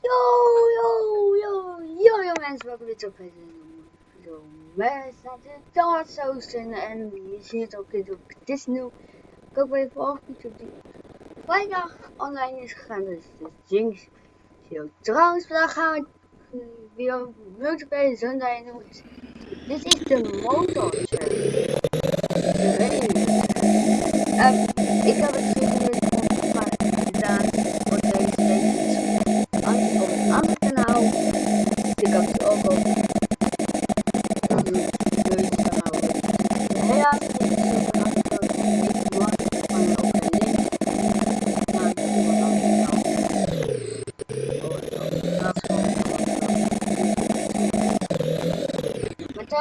Yo, yo, yo, yo, yo mensen, welkom weer terug bij video met Dark Ocean en je ziet ook dit op Disney. Ik ook weer vorige video die vrijdag online is gegaan, dus de Jinx video. Trouwens, vandaag gaan we weer multiplayer Sunday doen. Dit is de motor. Um, ik heb het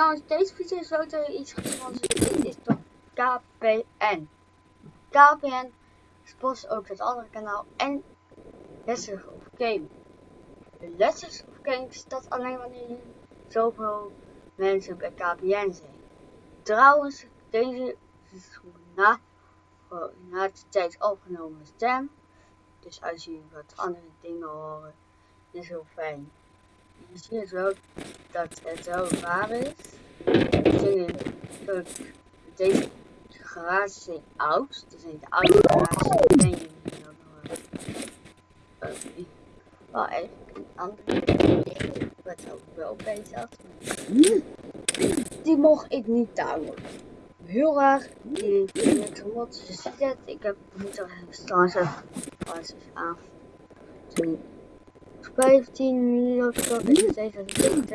trouwens, deze video is ook iets gesponsord. is toch KPN. KPN sponsort ook het andere kanaal en Lessons of Game. Lessons of Game staat alleen wanneer zoveel mensen bij KPN zijn. Trouwens, deze is na, na de tijd opgenomen stem. Dus als je wat andere dingen horen, is heel fijn. Je ziet wel dat het wel waar is. Deze garages zijn oud. Het zijn de oude garages. Ben je nog wel eigenlijk een andere wat ook wel bezig. Die mocht ik niet touwen. Heel erg. Die het gemot. Het. Ik heb niet al staan ze als aan. 15 minutes of exercise.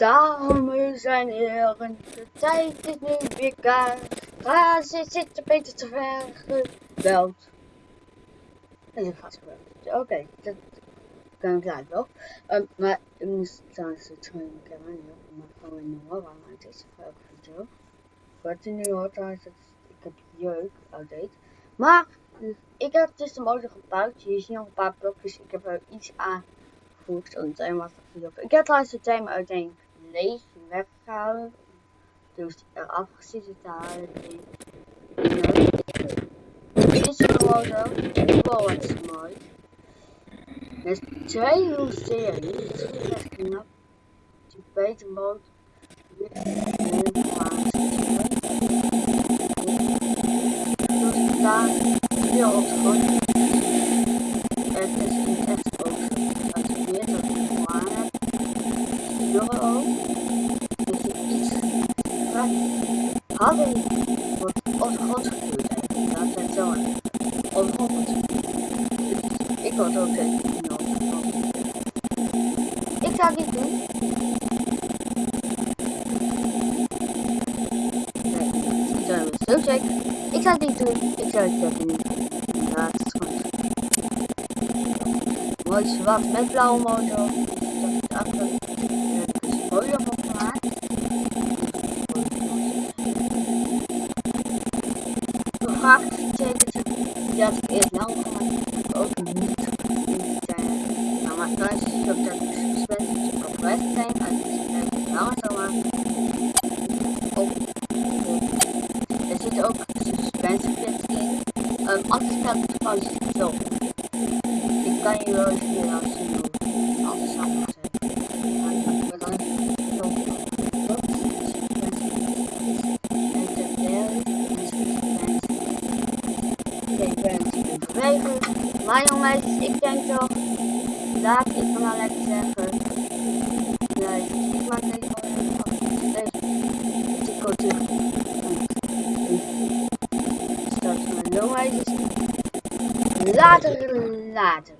Dames en heren, de tijd is nu weer klaar. Ga ze zitten beter te ver gebeld. En ik ga gebeld. Oké, dat kan ik later wel. Um, maar ik moest trouwens het de camera niet op, maar gewoon in de horror, maar het is ook video. Wat je nu hoort trouwens, ik heb jeuk, outdate. Maar, ik heb dus de motor gebouwd. Je ziet nog een paar blokjes, ik heb er iets aangevoegd. Oh, een timer Ik heb trouwens de timer uiteen leeg weggehouden. Dus eraf gezeten te halen. Dit is gewoon zo. Wow, wat is mooi. Met twee series. Dit is echt knap. Die beter mode. Dus Jongen ook. Hadden wordt ondergrond gevuurd. Dat zijn zo. Ik word ook Ik zou dit doen. Nee, zo zo check. Ik zou dit doen. Ik zou het checken niet. Ja, het is goed. Mooi zwart met blauwe motor. Maar thuis is het ook dat ik het langer zou maken. Ook, er zit ook suspensiekits in. Um, anders staat het zo. Ik kan je wel eens weer laten zien hoe alles zijn. Maar dan jongens, ik denk toch van nou zeggen. Nee, ik maak deze van deze terug. Start mijn jongens. later, later.